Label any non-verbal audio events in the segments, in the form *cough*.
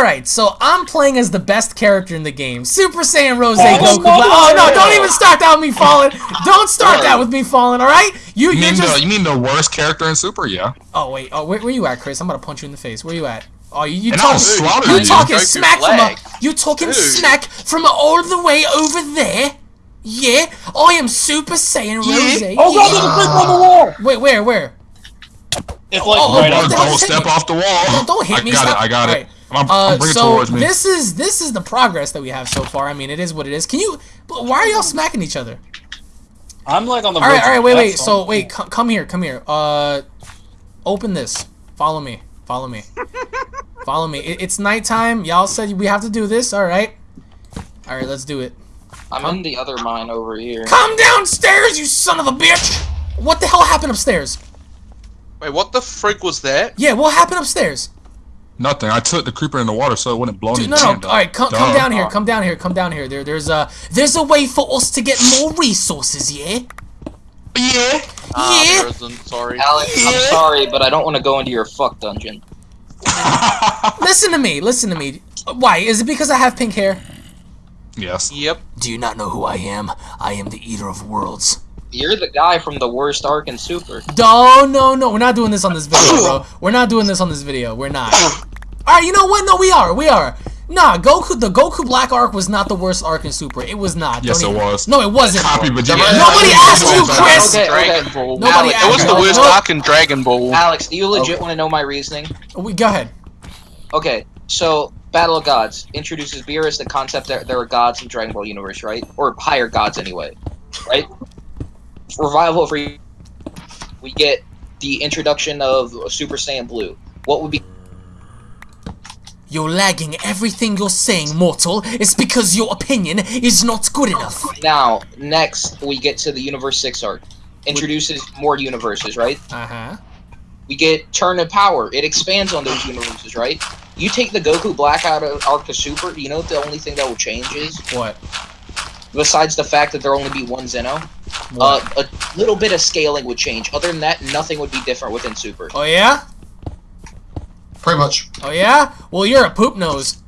Alright, so I'm playing as the best character in the game. Super Saiyan Rose Oh, Goku. no, oh no, no. don't even start that with me falling. Don't start that with me falling, alright? You You you mean, just the, you mean the worst character in Super? Yeah. Oh wait, oh where, where you at, Chris? I'm gonna punch you in the face. Where you at? Oh you, you talking I'll slaughter you you. talking smack from a, you talking Dude. smack from all the way over there? Yeah, I am Super Saiyan Rose. Oh god, there's a brick on the wall! Wait, where, where? It's like Oh, right oh, up. Don't, don't don't step off the wall. Don't, don't hit I me. got stop. it. I got Alright. it. I'm, Uh, I'm bringing it so towards me. this is this is the progress that we have so far. I mean, it is what it is. Can you? But why are y'all smacking each other? I'm like on the All right, all right, wait, wait. So wait, come, come here, come here. Uh, open this. Follow me. Follow me. *laughs* Follow me. It, it's nighttime. Y'all said we have to do this. All right. All right, let's do it. I'm in the other mine over here. Come downstairs, you son of a bitch! What the hell happened upstairs? Wait, what the frig was that? Yeah, what happened upstairs? Nothing. I took the creeper in the water so it wouldn't blow Dude, me. no, no. All right, come, come down here. Come down here. Come down here. There, there's a, there's a way for us to get more resources. Yeah. Yeah. Ah, Yeah. there isn't, sorry. Alex, I'm sorry, but I don't want to go into your fuck dungeon. *laughs* Listen to me. Listen to me. Why? Is it because I have pink hair? yes. Yep. Do you not know who I am? I am the Eater of Worlds. You're the guy from the worst arc in Super. No, no, no. We're not doing this on this video, bro. *coughs* We're not doing this on this video. We're not. *coughs* All right, you know what? No, we are. We are. Nah, Goku. The Goku Black arc was not the worst arc in Super. It was not. Yes, Don't it even- was. No, it wasn't. Copy Vegeta. Nobody asked you, Chris. Okay, Dragon okay. Ball. Nobody Alex, It was the worst arc in Dragon Ball. Alex, do you legit want to know my reasoning? We go ahead. Okay, so Battle of Gods introduces Beerus the concept that there are gods in Dragon Ball universe, right? Or higher gods anyway, right? Revival of Re- we get the introduction of Super Saiyan Blue. What would be You're lagging everything you're saying, mortal. It's because your opinion is not good enough. now? Next, we get to the Universe Six arc. Introduces more universes, right? Uh huh. We get Tournament of Power. It expands on those universes, right? You take the Goku Black out of Arc to Super. Do you know what the only thing that will change is? What? Besides the fact that there will only be one Zeno, Uh, a little bit of scaling would change. Other than that, nothing would be different within Super. oh yeah? Pretty much. Oh yeah? Well, you're a poop nose.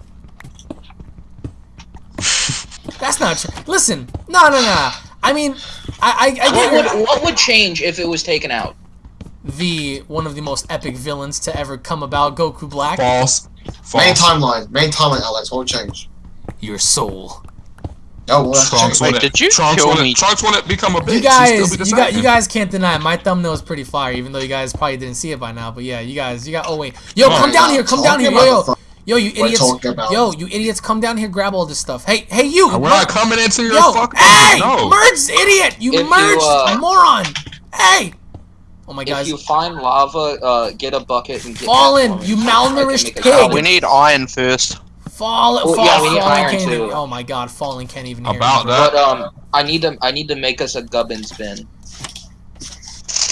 *laughs* That's not true. Listen, no, no, no. I mean, I, I, I What get would, what would change if it was taken out? the one of the most epic villains to ever come about, Goku Black. False. Main timeline. Main timeline, Alex. What would change? Your soul. No, well, that's Trunks change. when Wait, it, did you Trunks kill me? It, Trunks when it become a bitch. You guys, be you got, you guys can't deny it. my thumbnail is pretty fire, even though you guys probably didn't see it by now. But yeah, you guys, you got. Oh wait, yo, come we're down here, come down here, talking yo, yo, yo, you idiots, yo, you idiots, come down here, grab all this stuff. Hey, hey, you, We're not coming into your yo, fucking. hey, no. merged idiot, you If you, merged uh, moron. Hey, oh my god! If you find lava, uh, get a bucket and get Fallen, that for me. you malnourished make pig. Oh, we need iron first. Fallen, Oh, fall, yeah, we need iron can't too. even. Oh my god, Fallen can't even hear. About me. that. But um, I need to I need to make us a gubbins bin.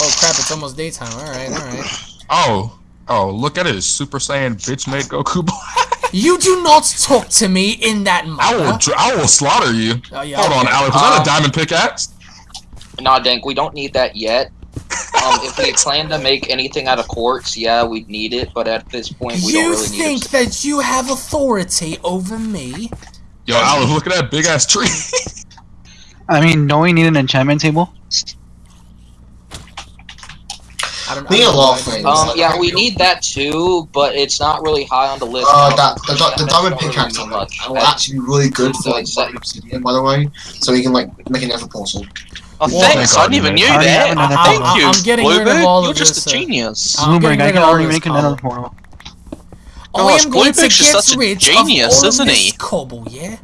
Oh crap, it's almost daytime. All right, all right. Oh. Oh, look at it. Super Saiyan bitch made Goku *laughs* Black. You do not talk to me in that manner. I will, I will slaughter you. Oh, yeah, Hold on, okay. Alex. Was that Um, a diamond pickaxe? Nah, Dank, we don't need that yet. Um, if we plan to make anything out of quartz, yeah, we'd need it. But at this point, we don't You really need it. You think that you have authority over me? Yo, Alex, look at that big ass tree. I mean, don't we need an enchantment table? I don't We need a I don't lot know. of things. Um, yeah, we need that too, but it's not really high on the list. Uh, that the, the, the That's diamond not really pickaxe mean will actually be really good for So like it's like- mining obsidian, by the way. So you can like make a nether portal. Oh, Well, thanks. I thank God never you knew made it. I already that. another oh, Thank you, I'm getting rid of Bluebird. all of You're just this, a genius. I'm Bloomberg, I can already this make another cobble. portal. I Gosh, am going to Bluebird's get such a rid genius, isn't of he? cobble, yeah?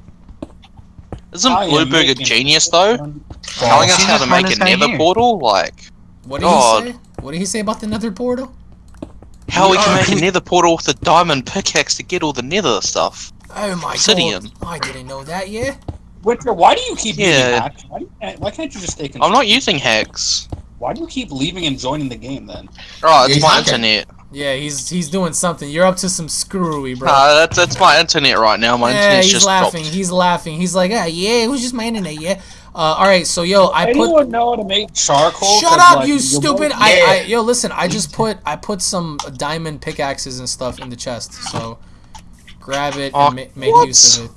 Isn't I Blueberg a genius though? Telling us how to make a nether portal? Like, What did God. he say? What did he say about the nether portal? how we can make a *laughs* nether portal with a diamond pickaxe to get all the nether stuff. Oh my Obsidian. god. I didn't know that, yeah? Witcher, why do you keep Yeah. using hacks? Why, you, why can't you just stay? I'm not using hacks. Why do you keep leaving and joining the game then? Oh, it's He's my internet. Yeah, he's he's doing something. You're up to some screwy, bro. Nah, that's that's my internet right now. My yeah, internet's he's just laughing. dropped. He's laughing. He's like, ah, yeah, it was just my internet, yeah. Uh, all right, so yo, I put. Anyone know how to make charcoal? Shut up, like, you stupid! both- I, I, yo, listen. I just put I put some diamond pickaxes and stuff in the chest. So, grab it Oh, and ma- make what? use of it.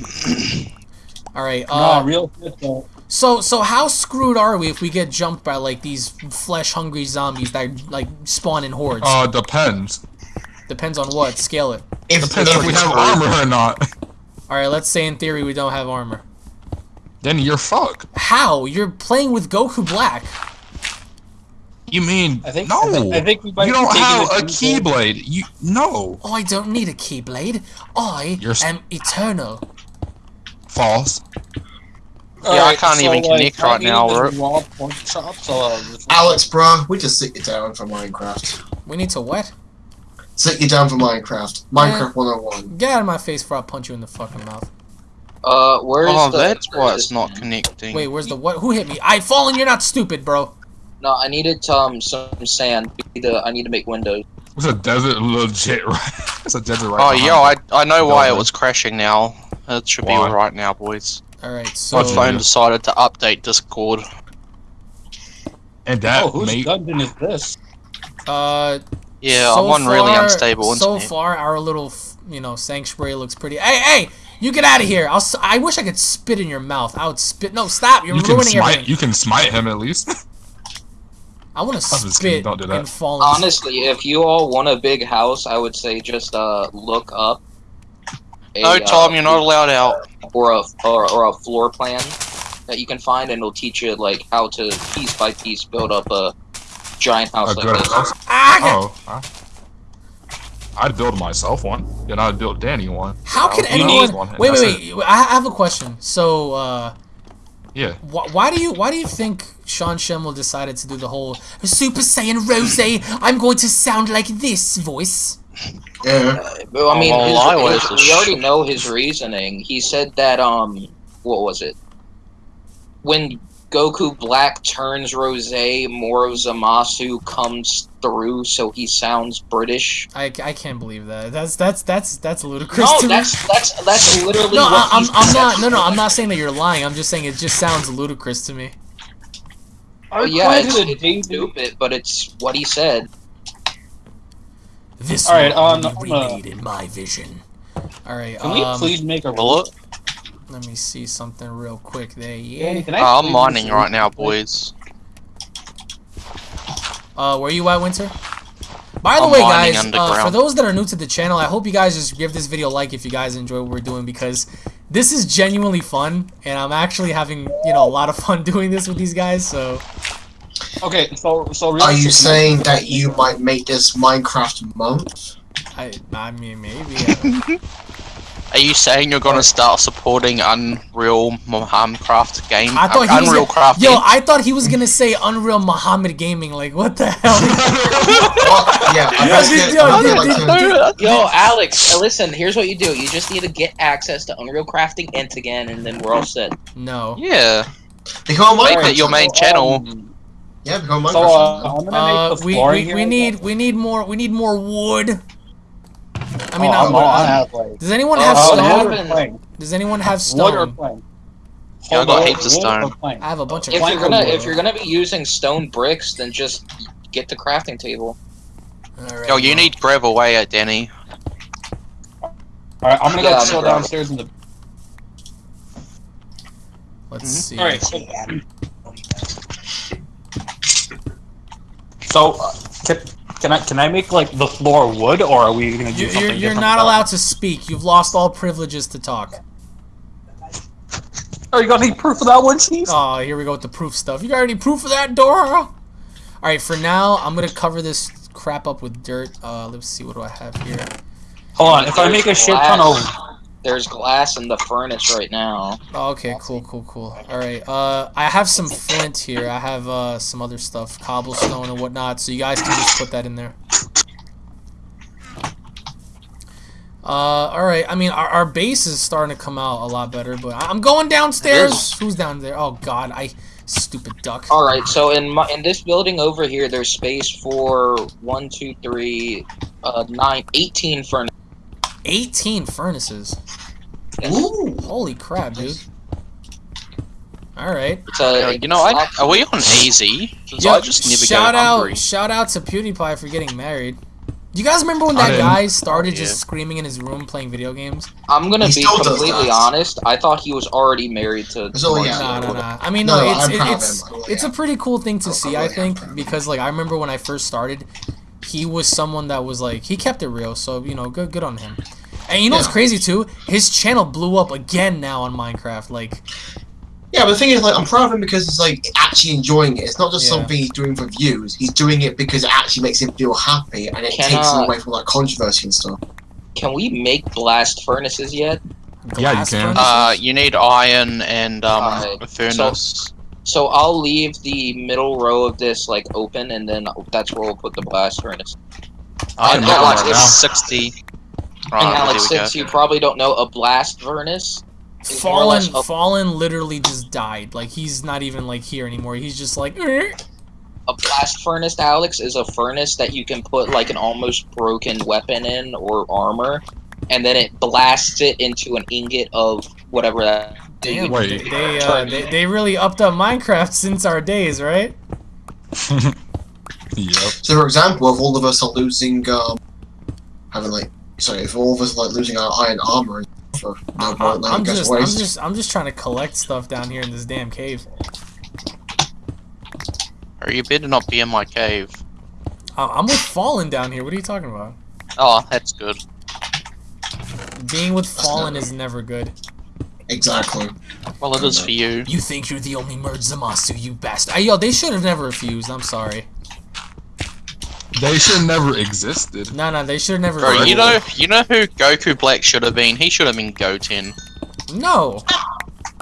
*clears throat* All right. No, Uh, real shit so so how screwed are we if we get jumped by like these flesh-hungry zombies that like spawn in hordes? Uh, depends. Depends on what. Scale it. If, Depends if we have armor or not. All right. Let's say in theory we don't have armor. Then you're fucked. How? You're playing with Goku Black. You mean I think no? I think, I think we might you don't taking have a keyblade. You no. Oh, I don't need a keyblade. I You're am eternal. False. far. Yeah, I can't even connect right now, this raw pork chop, so, Alex, bruh, we just sit you down for Minecraft. We need to what? Sit you down for Minecraft. Minecraft 101. Get out of my face before I punch you in the fucking mouth. Uh, where's Oh, the? that's why it's not connecting. Wait, where's the what? Who hit me? I fallen. You're not stupid, bro. No, I needed um some sand. We need to- I need to make windows. It's a desert legit *laughs* right. It's a desert right. Oh, behind yeah. I, I know why it was crashing now. It should be Why? alright now, boys. All right. My So What's phone decided to update Discord. And that oh, whose mate. dungeon is this? uh, Yeah, so I'm on really far- unstable So internet. far, our little you know sanctuary looks pretty. Hey, hey! You get out of here! I'll. s- I wish I could spit in your mouth. I would spit. No, stop! You're You can ruining smite. everything. You can smite him at least. *laughs* I want to I'm just spit don't do that. and fall. Honestly, if you all want a big house, I would say just uh look up. A, No, Tom, uh, you're not allowed out. or a or, or a floor plan that you can find, and it'll teach you like how to piece by piece build up a giant house a like good this. house. Ah, Oh. I- I'd build myself one. Then I'd build Danny one. How can He anyone? needs one, and Wait, wait, wait. I I have a question. So, uh, Yeah. wh- why do you why do you think Sean Schemmel decided to do the whole Super Saiyan Rose? I'm going to sound like this voice. Yeah. Well, I mean, his- his- we sh- already know his reasoning. He said that um, what was it? When Goku Black turns Rose, Moro Zamasu comes through, so he sounds British. I, I can't believe that. That's that's that's that's ludicrous No, to that's that's that's literally. No, I, what I'm I'm not. No, no, I'm not saying that you're lying. I'm just saying it just sounds ludicrous to me. Oh, yeah, it's, According it's stupid, but it's what he said. This All right, world um, will be I'm, uh, remade in my vision. All right. Can we um, please make a Will it? Let me see something real quick. There, yeah. can I Oh, I'm mining right now, boys. Uh, where are you at, Winter? By the I'm way, guys, uh, for those that are new to the channel, I hope you guys just give this video a like if you guys enjoy what we're doing because this is genuinely fun, and I'm actually having you know a lot of fun *laughs* doing this with these guys. So Okay, so so Are you saying that you might make this Minecraft month? I, I mean, maybe. I don't- *laughs* Are you saying you're gonna start supporting Unreal Minecraft game? I thought Uh, Unreal gonna, Craft Yo, game? I thought he was gonna say Unreal Muhammad Gaming. Like, what the hell? *laughs* Yeah, I bet Yo, you- I dude, would like dude, to- Yo, Alex, uh, listen. Here's what you do. You just need to get access to Unreal Crafting Int again, and then we're all set. no. Yeah, Become make it your main channel. channel. Um, Yeah, become a so uh. I'm gonna Uh, make the we we, here. we need we need more we need more wood. I mean, oh, I'm, I have like. does anyone Oh, have wood stone? or Does anyone have Wood or stone? plank? Yeah, I Hold got heaps of stone. I have a bunch of. If you're gonna wood? if you're gonna be using stone bricks, then just get the crafting table. Alright, Yo, you well, need gravel way at Danny. Alright, I'm gonna Yeah, go chill downstairs in the. Let's Mhm. see. Alright. So, uh, can, can I can I make like the floor wood, or are we gonna do You, something you're, you're different not allowed to speak. You've lost all privileges to talk. Are you gonna need proof of that one, Chief? Oh, here we go with the proof stuff. You got any proof of that, Dora? All right, for now, I'm gonna cover this crap up with dirt. Uh, let's see, what do I have here? Hold on, if I make a shit ton of There's glass in the furnace right now. Oh, okay, cool, cool, cool. All right, uh, I have some flint here. I have uh some other stuff, cobblestone and whatnot. So you guys can just put that in there. Uh, all right. I mean, our, our base is starting to come out a lot better, but I'm going downstairs. Who's down there? Oh God, I stupid duck. All right, so in my, in this building over here, there's space for one, two, three, uh, nine, eighteen 18 furnaces. 18 furnaces. Ooh. Holy crap, dude. All right. It's uh, you know, I, are we on easy? 'Cause Yo, I just never shout out, hungry. shout out to PewDiePie for getting married. Do you guys remember when that guy started Yeah. just screaming in his room playing video games? I'm gonna He be completely honest. I thought he was already married to. So, yeah. Nah, nah, nah. I mean, No, no, no, it's it- it's him. I really it's a pretty cool thing to I'm- see. I'm I think proud of him. because like I remember when I first started, he was someone that was like he kept it real. So you know, good good on him. And you know what's crazy too? His channel blew up again now on Minecraft. Like, Yeah, but the thing is, like, I'm proud of him because he's like actually enjoying it. It's not just Yeah. something he's doing for views. He's doing it because it actually makes him feel happy, and it Can, takes him uh, away from like controversy and stuff. Can we make blast furnaces yet? Yeah, you can. Uh, you need iron and um Alright, a furnace. So I'll leave the middle row of this like open, and then that's where we'll put the blast furnace. I and know Alex, right now. sixty. and Alex, there we since go. you probably don't know, a blast furnace is more or Fallen, a, Fallen literally just died. Like he's not even like here anymore. He's just like, a blast furnace. Alex is a furnace that you can put like an almost broken weapon in or armor, and then it blasts it into an ingot of whatever that. Damn, Wait. they they, uh, they they really upped up Minecraft *laughs* since our days, right? *laughs* Yep. So, for example, if all of us are losing, um, having like, sorry, if all of us are like losing our iron armor and for no I- point, I'm like, guys just, I'm just, I'm just trying to collect stuff down here in this damn cave. Or you better not be in my cave. I- I'm with Fallen down here. What are you talking about? Oh, that's good. Being with Fallen is never good. Exactly. Well, it is for you. You think you're the only merge Zamasu, you bastard. Ay, Yo, they should have never refused. I'm sorry. They should never existed. No, no, they should have never. Bro, you know, you know who Goku Black should have been? He should have been Goten. No,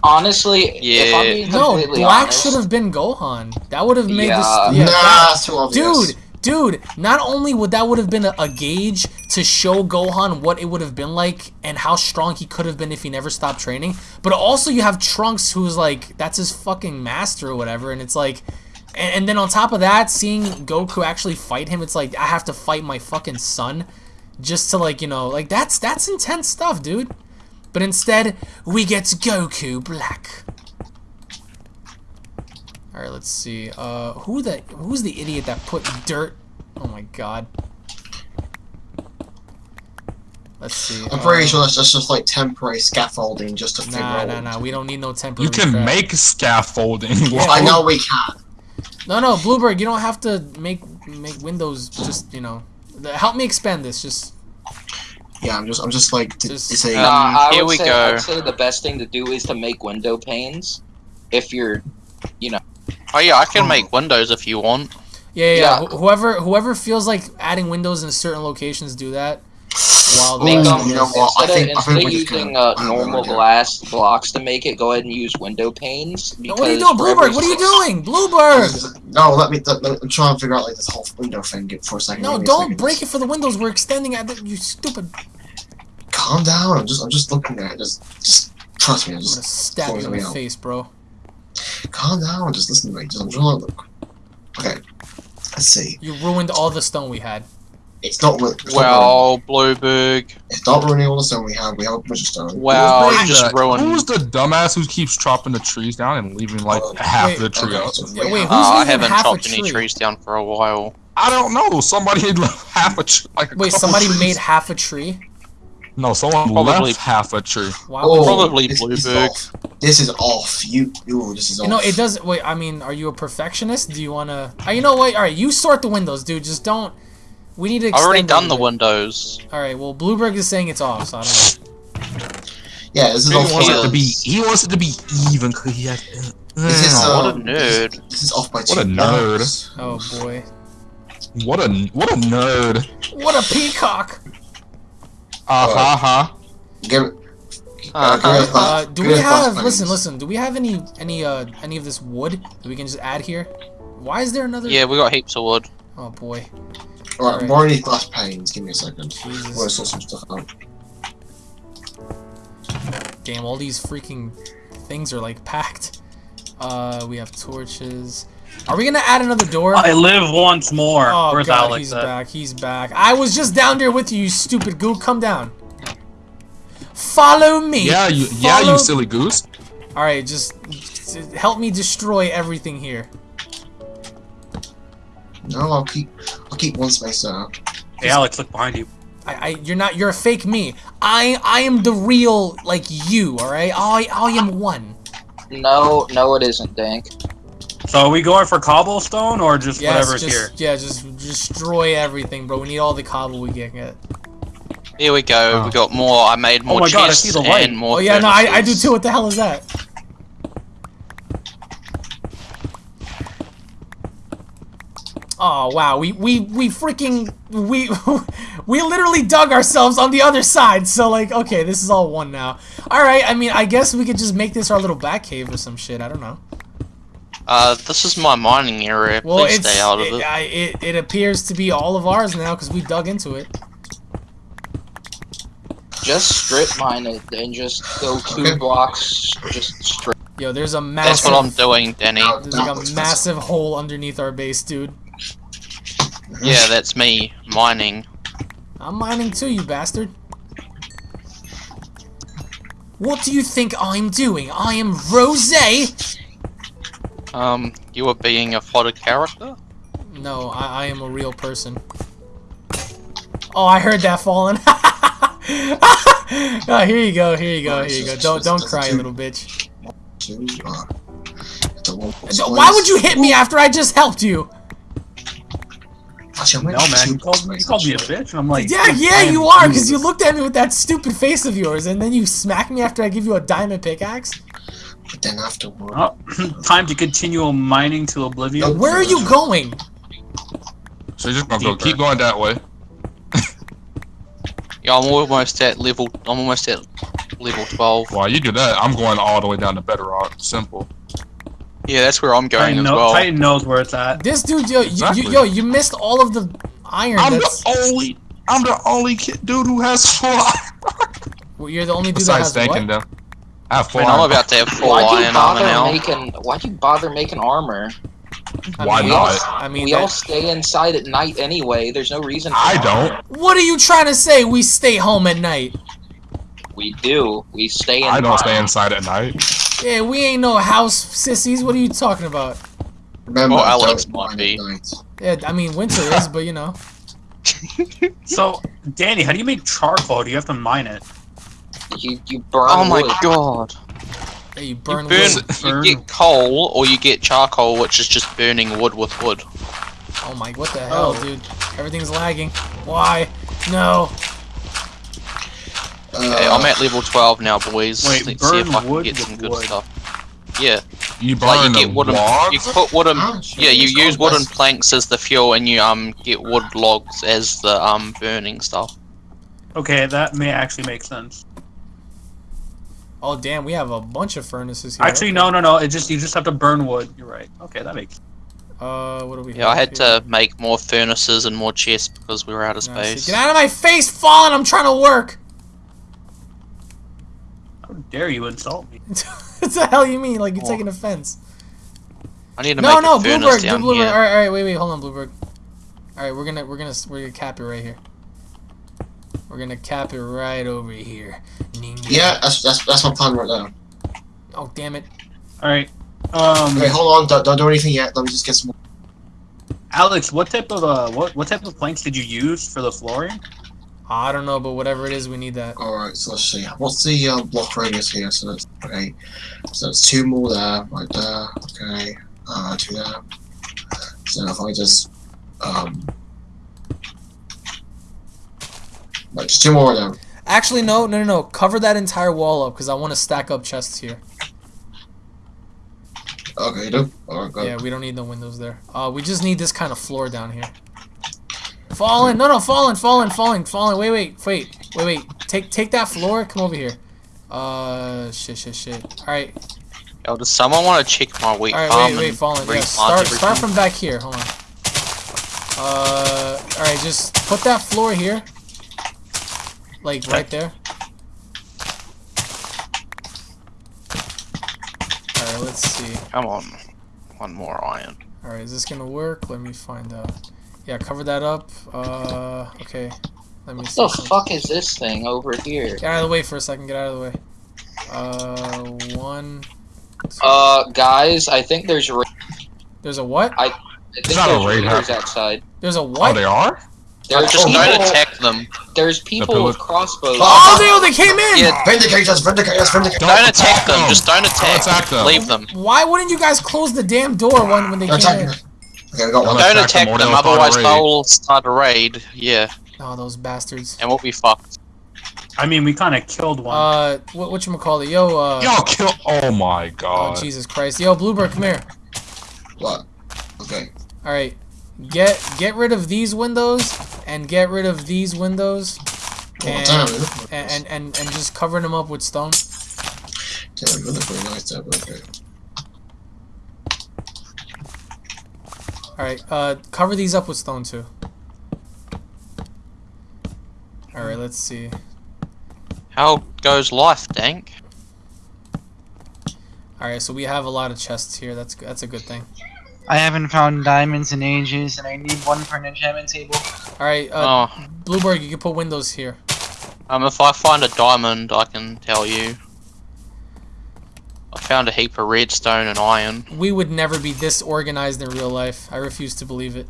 Honestly, if I'm Yeah. being no. Black should have been Gohan. That would have made Yeah. this. Yeah, nah, that- that's too obvious. dude, dude. Not only would that would have been a, a gauge to show Gohan what it would have been like and how strong he could have been if he never stopped training, but also you have Trunks who's like that's his fucking master or whatever, and it's like. And, and then on top of that, seeing Goku actually fight him, it's like I have to fight my fucking son, just to like you know, like that's that's intense stuff, dude. But instead, we get Goku Black. All right, let's see. Uh, who the who's the idiot that put dirt? Oh my god. Let's see. I'm pretty uh, sure that's just, just like temporary scaffolding just to figure Nah, out. nah, nah. We don't need no temporary. You can crap. make scaffolding. Yeah. I know we can. No, no, Bluebird. You don't have to make make windows. Just you know, help me expand this. Just Yeah, I'm just, I'm just like, t- Just- it's a, Uh, Nah, Um, I here would we say, go. I would say the best thing to do is to make window panes. If you're, Oh yeah, I can make windows if you want. yeah, yeah. yeah. Yeah. Wh- Whoever whoever feels like adding windows in certain locations, do that. While the make Ooh, rest them of you know us- what? I instead think- of, I think of using gonna- uh, I have no normal glass blocks to make it, go ahead and use window panes. No, what are you doing, for Bluebird? What are you doing, Bluebird? no, let me, let, let, I'm trying to figure out like this whole window thing for a second. No, Give me a don't second. break it for the windows. We're extending at the, you stupid. Calm down. I'm just, I'm just looking at it. Just, just trust me. I'm I'm just gonna stab you in the face, bro. Calm down. Just listen to me. Just, I'm look. Okay. Let's see. You ruined all the stone we had. It's not. ru- It's not, Well, Blueberg. it's not ruining all the stone we have. We have a bunch of stone. Well, Who's you just ruined. Who's the dumbass who keeps chopping the trees down and leaving like Oh, half wait, the tree okay, up? so Yeah, we wait, who's Uh, I haven't half a chopped any trees down for a while. I don't know. Somebody had *laughs* left half a tree. Like a Wait, somebody trees. made half a tree. No, someone Probably- left half a tree. Why would Oh. Probably this, this is Blueberg. off. This is off. You, you. This is off. You know, it does. Wait, I mean, are you a perfectionist? Do you wanna? Uh, you know what? All right, you sort the windows, dude. Just don't. We need to. I've already done it the windows. All right. Well, Blueberg is saying it's off, so I don't know. Yeah, this is He off. wants it to be. He wants it to be even because he has. This is, uh, What a nerd. This is off by two. What a nerd. blocks. Oh boy. what a what a nerd. What a peacock! Uh ha ha. Give it. Uh-huh. give it a Uh, thought- do we it a thought, have? please. Listen, listen. Do we have any any uh any of this wood that we can just add here? Why is there another? Yeah, we got heaps of wood. Oh boy. Alright, more of these glass panes. Give me a second. I'm gonna Jesus. sort some stuff out. Damn. All these freaking things are like packed. Uh, we have torches. Are we gonna add another door? I live once more. Oh Where's god, Alex he's at? back. He's back. I was just down there with you, you stupid gook. Come down. Follow me. Yeah, you yeah you silly goose. All right, just, just help me destroy everything here. No, I'll keep. I'll keep one space out. Hey, Alex, look behind you. I, I, you're not. You're a fake me. I, I am the real, like you. All right. I, I am one. No, no, it isn't, Dank. So are we going for cobblestone or just Yes, whatever's just, here? Yeah, just destroy everything, bro. We need all the cobble we can get. Here we go. Oh. We got more. I made oh more oh my God, I see the light. and more. Oh yeah, no, I, I do too. What the hell is that? Oh wow, we we we freaking we *laughs* we literally dug ourselves on the other side. So like, okay, this is all one now. All right, I mean, I guess we could just make this our little back cave or some shit. I don't know. Uh, this is my mining area. Well, Please stay out of it, it. I, it it appears to be all of ours now because we dug into it. Just strip mine it and just go two Okay. blocks. Just strip. Yo, there's a That's massive what I'm doing, Danny. Now- there's like a massive hole underneath our base, dude. Yeah, that's me mining. I'm mining too, you bastard. What do you think I'm doing? I am Rose. Um, you were being a fodder character. No, I, I am a real person. Oh, I heard that falling. oh, *laughs* here you go, here you go, here you go. Don't don't cry, you little bitch. Two, the one- Why would you hit me after I just helped you? No, man. You called, me, you called me a bitch, and I'm like, Yeah, yeah, you are, because you you. looked at me with that stupid face of yours, and then you smack me after I give you a diamond pickaxe. But then afterward, Oh, *clears throat* time to continue mining to oblivion. Nope. Where are you going? So you're just gonna go keep going that way. *laughs* Yeah, I'm almost at level. I'm almost at level 12. While you do that, I'm going all the way down to bedrock. Simple. Yeah, that's where I'm going Titan, as know- well. Titan knows where it's at. This dude, yo, you, you, yo, you missed all of the iron. I'm that's, the only. I'm the only kid, dude who has fly. *laughs* well, you're the only dude that Besides has thanking what? them, I have I four. mean, I'm about to have full Why'd you iron armor bother now. making? Why'd you bother making armor? I Why mean, not? I mean, we that- all stay inside at night anyway. There's no reason. For I armor. don't. what are you trying to say? We stay home at night. We do. We stay in. I don't stay inside at night. Yeah, we ain't no house sissies. What are you talking about? remember, Well, Alex don't might mine be. at night. Yeah, I mean, winter is, but you know. *laughs* So, Danny, how do you make charcoal? Do you have to mine it? You you burn Oh my wood. god. Yeah, you You burn burn. wood. You Burn. get coal or you get charcoal, which is just burning wood with wood. Oh my, what the hell, Oh. dude? Everything's lagging. Why? No. Okay, Uh, I'm at level 12 now, boys. Wait, Let's see if burn I can wood get some good wood. stuff. Yeah, You burn like you the get wooden. logs. You put wooden. ah, Yeah, you use called wooden West- planks as the fuel, and you um get wood logs as the um burning stuff. Okay, that may actually make sense. Oh damn, we have a bunch of furnaces here. Actually, no, no, no. It just you just have to burn wood. You're right. Okay, that makes. Uh, what do we? Yeah, I had here? to make more furnaces and more chests because we were out of space. Get out of my face, Fallen! I'm trying to work. How dare you insult me? *laughs* what the hell you mean? Like you're taking offense? I need to No, make no, a furnace Bluebird, down Bluebird. here. All right, all right, wait, wait, hold on, Bluebird. All right, we're gonna, we're gonna, we're gonna cap it right here. We're gonna cap it right over here. Ninja. Yeah, that's, that's that's my plan right now. Oh damn it. All right. Um, Wait, hold on, don't, don't do anything yet. Let me just get some. Alex, what type of uh, what what type of planks did you use for the flooring? I don't know, but whatever it is, we need that. All right, so let's see. What's the uh, block radius here? So that's okay. So that's two more there, right there. Okay, uh, two there. So if I just um, like just two more there. Actually, no, no, no, no. Cover that entire wall up because I want to stack up chests here. Okay, you do. All right, go. Yeah, we don't need no windows there. Uh, we just need this kind of floor down here. Fallen, no, no, fallen, fallen, fallen, fallen. Wait, wait, wait, wait, wait. Take, take that floor. Come over here. Uh, shit, shit, shit. All right, Yo, does someone want to check my weight? all right, farm wait, wait, and fallen. Yeah, start, start from back here. Hold on. Uh, all right, just put that floor here. Like right there. All right, let's see. Come on, one more iron. All right, is this gonna work? Let me find out. Yeah, cover that up. Uh, okay. Let me What see. the some- fuck is this thing over here? Get out of the way for a second. Get out of the way. Uh, one. two- Uh, guys, I think there's. Ra- There's a what? I think not a there's raid raiders outside. There's a Oh, what? they are. There's Just Oh, don't attack them. There's people pillar- with crossbows. Oh, they, they came in! Yeah. Vindicators, vindicate us, vindicate Don't Don't attack them. them. Just don't attack. attack them. Leave them. Why wouldn't you guys close the damn door when, when they They're came in? Okay, we got one. Don't Don't attack them them, they'll start a otherwise they'll start a raid. Yeah, Oh, those bastards. and what we'll be fucked. I mean, we kind of killed one. Uh, what what you call it? Yo, uh, Y'all kill. Oh my oh god. Jesus Christ. Yo, Bluebird, come here. What? Okay. All right, get get rid of these windows and get rid of these windows, Well, and damn, and, and and and just cover them up with stone. Damn, really pretty nice there, but okay. All right, uh, cover these up with stone too. All right, let's see. How goes life, Dank? All right, so we have a lot of chests here. That's that's a good thing. I haven't found diamonds in ages, and I need one for an enchantment table. All right, uh, Oh, Bluebird, you can put windows here. um, if I find a diamond, I can tell you. I found a heap of redstone and iron. We would never be this organized in real life. I refuse to believe it.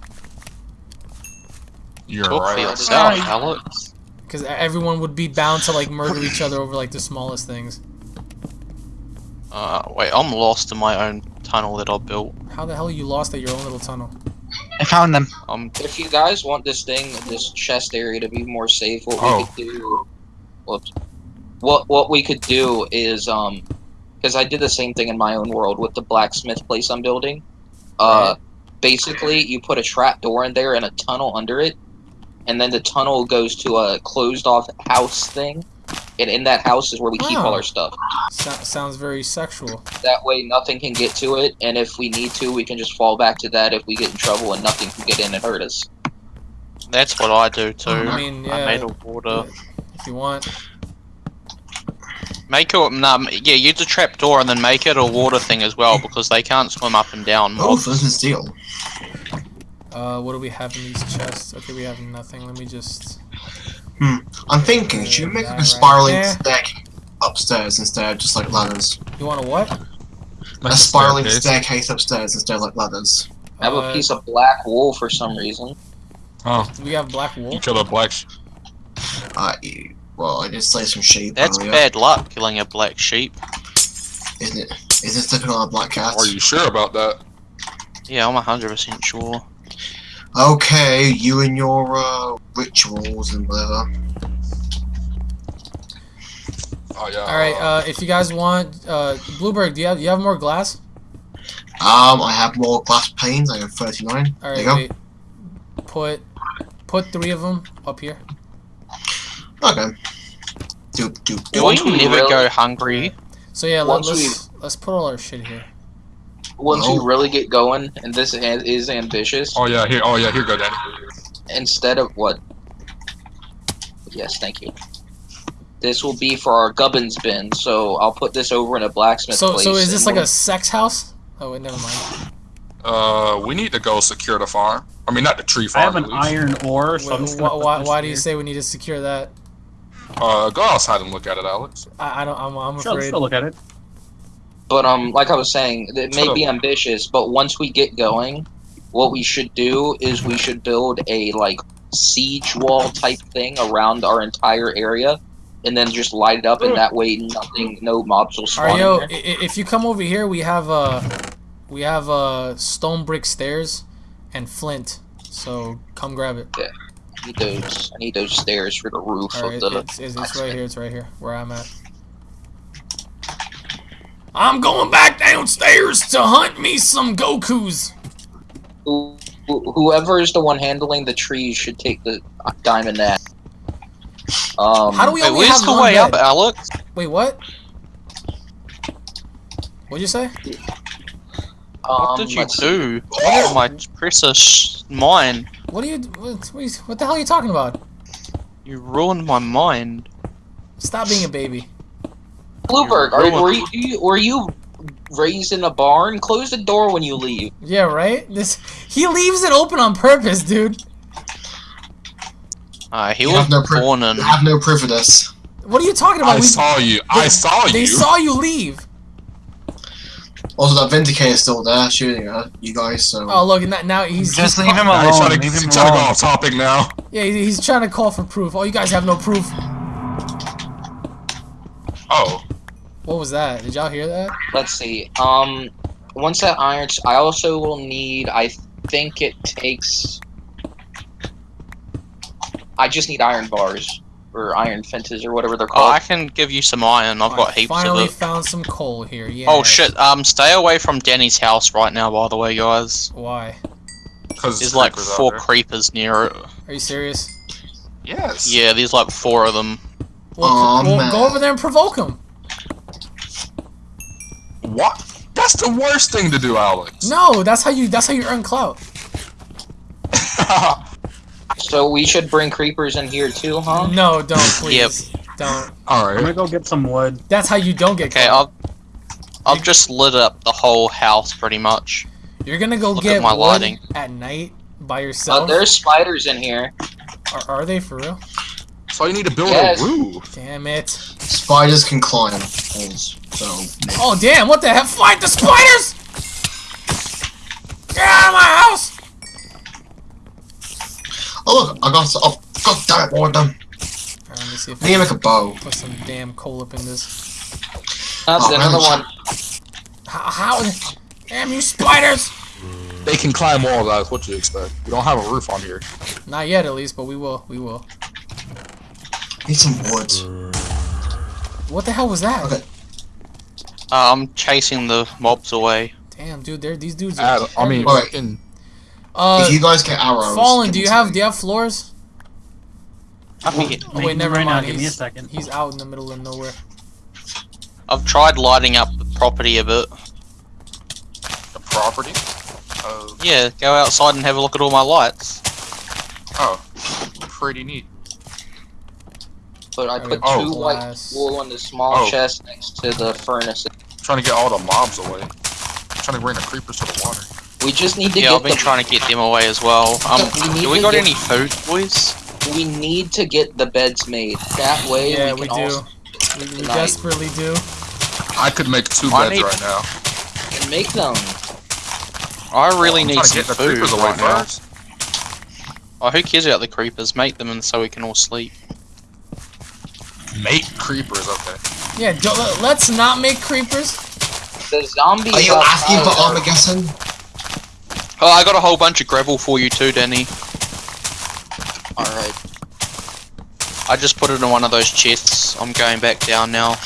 You're Talk for right. Alex. Because everyone would be bound to like murder each other over like the smallest things. Uh, wait, I'm lost in my own tunnel that I built. How the hell you lost at your own little tunnel? I found them. I'm If you guys want this thing, this chest area to be more safe, what Oh. we could do, whoops, what what we could do is um, because I did the same thing in my own world with the blacksmith place I'm building. Uh, basically, you put a trap door in there and a tunnel under it, and then the tunnel goes to a closed off house thing, and in that house is where we keep all Oh. our stuff. So- sounds very sexual. That way, nothing can get to it, and if we need to, we can just fall back to that if we get in trouble, and nothing can get in and hurt us. That's what I do too. I mean, I yeah, made a water. if you want. Make it, nah, yeah, use a trap door and then make it a water thing as well because they can't swim up and down. Oh, mobs. flint and steel. Uh, what do we have in these chests? Okay, we have nothing. Let me just. I'm thinking, should we make like a spiraling there. staircase upstairs instead of just like ladders? You want a what? a spiraling staircase. staircase upstairs instead of like ladders. I have a Uh, piece of black wool for some reason. Oh, We have black wool. you killed a black. Sh- Uh, well, I did slay some sheep That's earlier. bad luck killing a black sheep. Isn't it? Is it slipping on a black cat? Are you sure about that? Yeah, I'm 100% sure. Okay, you and your uh, rituals and whatever. Oh yeah. All right. Uh, if you guys want, uh, Bluebird, do you have you have more glass? Um, I have more glass panes. I have 39. All there go. Wait. Put put three of them up here. Okay. Doop, doop, We doop. Once we never really- go hungry. So yeah, let, Once let's let's put all our shit here. Once Oh. we really get going, and this is, is ambitious, Oh yeah. Here. Oh yeah. Here you go, Danny. instead of what? Yes, thank you. This will be for our gubbins bin, so I'll put this over in a blacksmith So place. so is this like a we'll- sex house? Oh wait, never mind. Uh, we need to go secure the farm. I mean, not the tree farm. I farm. have an iron ore, so I'm Wait, just why gonna why, why do you say we need to secure that? Uh, go outside and look at it, Alex. I, I don't. I'm, I'm Sure, let's afraid. go look at it. But um, like I was saying, it may be ambitious, but once we get going, what we should do is we should build a like siege wall type thing around our entire area, and then just light it up, and that way nothing, no mobs will All spawn. right, in yo. there. i- i- If you come over here, we have uh, we have uh stone brick stairs, and flint. So come grab it. I need those. I need those stairs for the roof All right, of the. it's, it's, it's right here. It's right here where I'm at. I'm going back downstairs to hunt me some Goku's. Who, who- whoever is the one handling the trees should take the uh, diamond axe. Um, How do we Wait, only where's have the way bed? up, Alex? Wait, what? What'd you say? um, What did you let's see. do? Oh, my precious mind. What are you? What, what, are you- what the hell are you talking about? You ruined my mind. Stop being a baby. Bluebird, You're were you were you raised in a barn? Close the door when you leave. Yeah, right. This he leaves it open on purpose, dude. Uh, he You was have no proof. born in. You have no proof of this. What are you talking about? I We- saw you. I saw you. they saw you leave. Also, that Vindicator is still there shooting at you guys, so. Oh look, now, now he's Just he's leave him Nah, he's alone. trying to, he's trying to go off topic now. Yeah, he- he's trying to call for proof. Oh, you guys have no proof. Was that? Did y'all hear that? Let's see. Um, once that irons, I also will need. I think it takes. I just need iron bars or iron fences or whatever they're called. Oh, called. I can give you some iron. I've got I heaps finally of it. found some coal here. Yeah. Oh shit! Um, stay away from Danny's house right now. By the way, guys, Why? because there's like four creepers near it. Are you serious? Yes. Yeah, there's like four of them. Well, Aw, well man. go over there and provoke him. What? That's the worst thing to do, Alex. No, that's how you. That's how you earn clout. *laughs* so we should bring creepers in here too, huh? No, don't please. Don't. All right. I'm gonna go get some wood. That's how you don't get Okay, clout. I've I've just lit up the whole house pretty much. You're gonna go Look get at my wood lighting. at night by Uh, yourself. there's spiders in here. are, are they for real? So you need to build Yes. a roof. Damn it! Spiders can climb walls, so. Oh damn! What the hell? Fight the spiders! Get out of my house! Oh, look, I got. s- Oh, god damn it, one of them. Alright, let me see if I need make a bow. put some damn coal up in this. Oh, That's Oh, another one. How? how damn you spiders! They can climb walls, guys. What do you expect? We don't have a roof on here. Not yet, at least, but we will. We will. Need some wood. What the hell was that? Okay. Uh, I'm chasing the mobs away. Damn, dude, they're, these dudes are. Add, I mean, Alright. fucking. uh, if you guys get arrows. Fallen, give do you have me. do you have floors? I can get- Oh wait, never right now, mind. give me a second. he's out in the middle of nowhere. I've tried lighting up the property a bit. The property? Uh, Yeah, go outside and have a look at all my lights. oh, pretty neat. But I Alright, put Oh. two white Glass. wool on the small Oh. chest next to the furnace. Trying to get all the mobs away. trying to bring the creepers to the water. We just need to Yeah, get I've been the, trying to get them away as well. Um, We need do we got get- any food, boys? we need to get the beds made. That way Yeah, we we can do. also We, we desperately do. I could make two I beds need- right now. make them. I really I'm need trying to some get the food creepers away right now. Oh, who cares about the creepers? Make them and so we can all sleep. Make creepers, okay. Yeah, do, let, let's not make creepers. The zombies. Are you uh, asking for Armageddon? Oh, I got a whole bunch of gravel for you too, Danny. Alright. I just put it in one of those chests. I'm going back down now.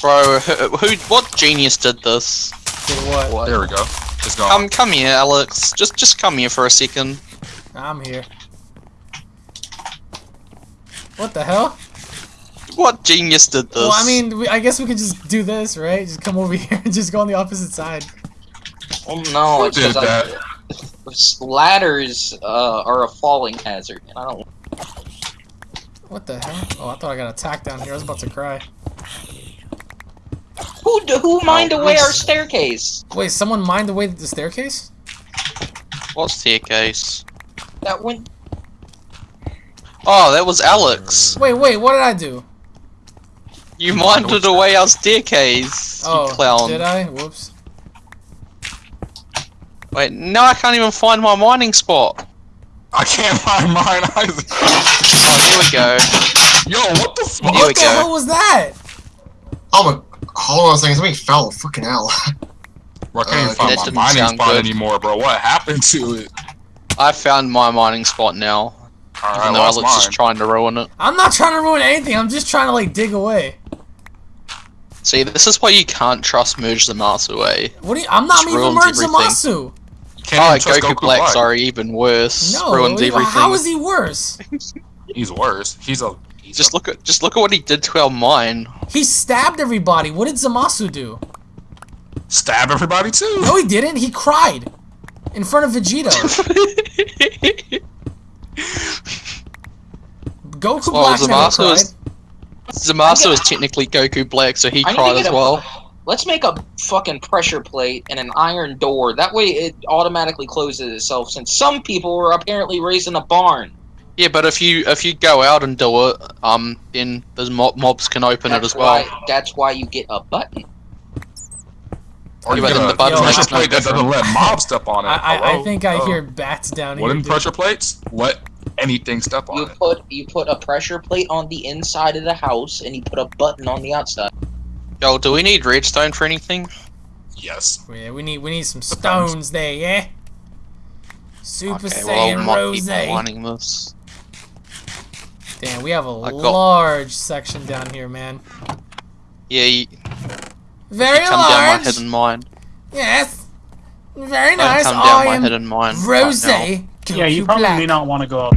Bro, who, who what genius did this? Did what? What? There we go. It's gone. Come, come here, Alex. Just, just come here for a second. I'm here. What the hell? What genius did this? Well, I mean, we, I guess we could just do this, right? Just come over *laughs* here and just go on the opposite side. Well, no, Who it's did because that? ladders uh, are a falling hazard, and I don't. What the hell? Oh, I thought I got attacked down here. I was about to cry. Who d- who mined away our staircase? Wait, someone mined away the staircase? what staircase? That went. Oh, that was Alex. Wait, wait, what did I do? You minded away our staircase. Oh, you clown. did I? Whoops. Wait, no, I can't even find my mining spot. I can't find mine either. Oh, here we go. Yo, what the fuck? What the go. hell was that? Oh my. Hold on a second, something fell. Fucking hell. *laughs* Bro, I can't even Uh, find that my didn't mining spot good. anymore, bro. What happened to it? I found my mining spot now. Alright, Even though lost Alex is trying to ruin it. I'm not trying to ruin anything. I'm just trying to like dig away. See, this is why you can't trust Merge the Master way. What do you? I'm not even ruins merged everything. Zamasu. Can't Oh, even Goku, Goku Black, Black. sorry, even worse. No, Ruins everything. how is he worse? *laughs* He's worse. He's a. He's Just a, look at just look at what he did to our mine. He stabbed everybody. What did Zamasu do? stab everybody too. No, he didn't. He cried in front of Vegito. *laughs* Goku Well, Black never Zamasu cried. is- Zamasu is technically Goku Black, so he I cried get as a- well. Let's make a fucking pressure plate and an iron door. That way, it automatically closes itself. Since some people were apparently raised in a barn. Yeah, but if you if you go out and do it, um, then the mob, mobs can open it That's as well. Why, that's why you get a button. Or you Yeah, get a the button pressure makes no plate that doesn't let mobs step on it. I, I, I think I Oh. hear bats down here. Wooden pressure plates let anything step on You it. put you put a pressure plate on the inside of the house, and you put a button on the outside. Yo, do we need redstone for anything? Yes. Yeah, we need we need some stones there, yeah. Super Okay, well, Saiyan I'll not Rose. keep mining this. Damn, we have a got- large section down here, man. Yeah, you, Very you come down my large. head and mine. Yes. Very nice. come I down my am head and mine. right Rose. now. Goku Yeah, you probably Black. may not want to go up.